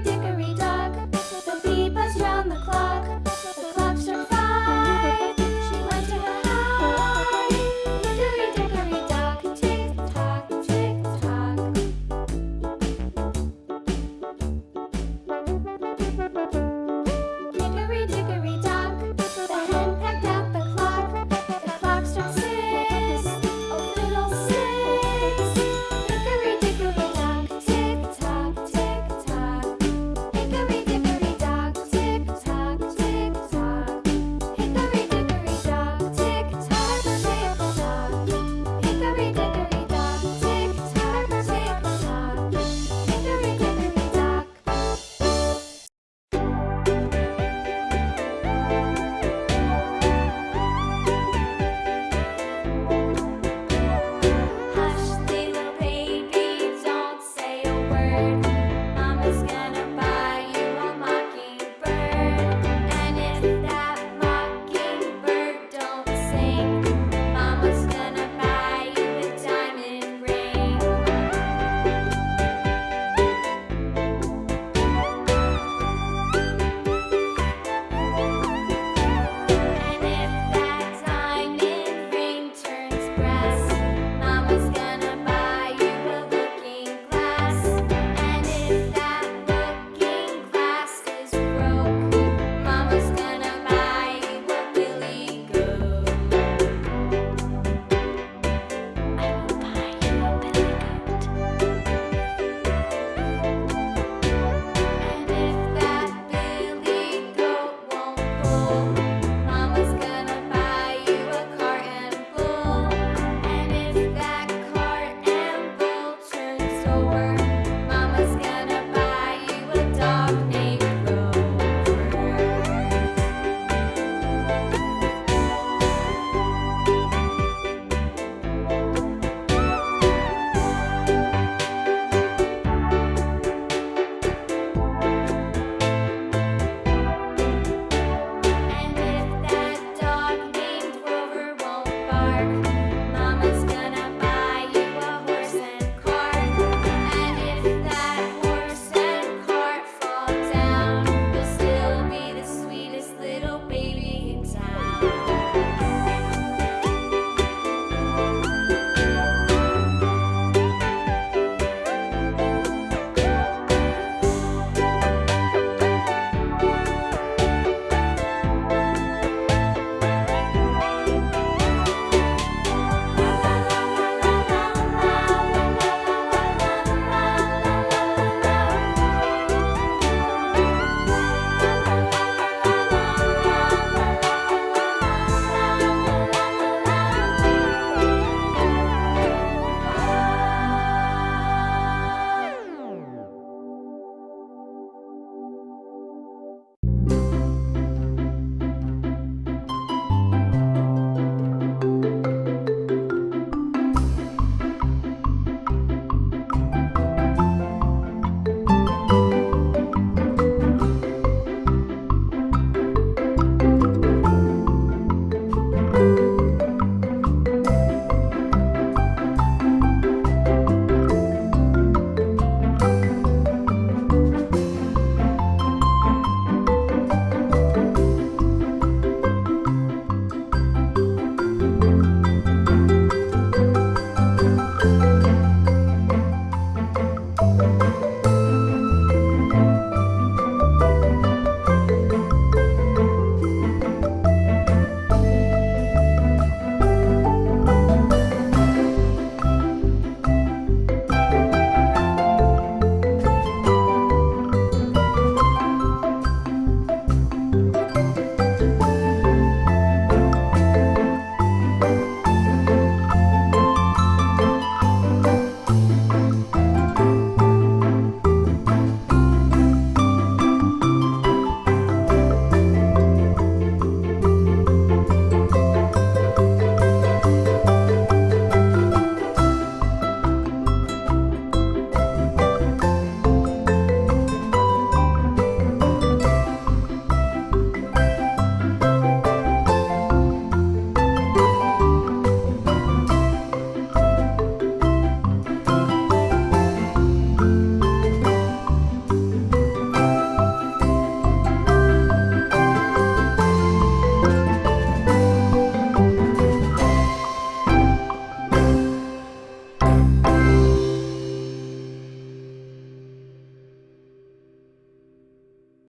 Dickory dock.